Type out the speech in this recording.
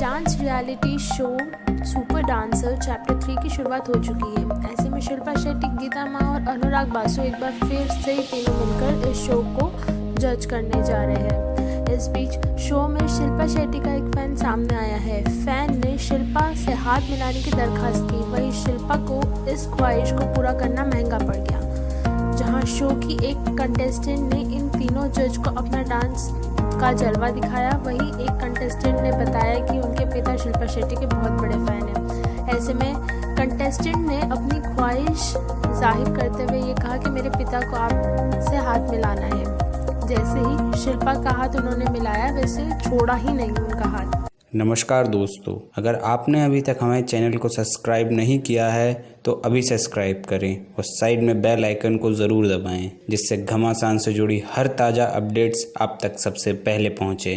Dance reality show super dancer chapter three की शुरुआत हो चुकी है। ऐसे में शिल्पा शेट्टी, गीता माँ और अनुराग बासु एक बार फिर से तीनों मिलकर इस शो को जज करने जा रहे हैं। इस बीच शो में शिल्पा शेट्टी का एक फ़ैन सामने आया है। फ़ैन ने शिल्पा से हाथ मिलाने की दरखास्त की। वहीं शिल्पा को इस ख्वाहिश को पूरा करना महँगा पड़ गया। जहाँ शो की एक कंटेस्टेंट ने इन तीनों जज को अपना डांस का जलवा दिखाया, वहीं एक कंटेस्टेंट ने शिल्पा शेट्टी के बहुत बड़े फ़ैन हैं। ऐसे में कंटेस्टेंट ने अपनी ख्वाहिश ज़ाहिर करते हुए ये कहा कि मेरे पिता को आपसे हाथ मिलाना है। जैसे ही शिल्पा का हाथ उन्होंने मिलाया, वैसे छोड़ा ही नहीं उनका हाथ। नमस्कार दोस्तों, अगर आपने अभी तक हमारे चैनल को सब्सक्राइब नहीं किया है तो अभी सब्सक्राइब करें और साइड में बेल आइकन को ज़रूर दबाएँ, जिससे घमासान से जुड़ी हर ताज़ा अपडेट्स आप तक सबसे पहले पहुँचे।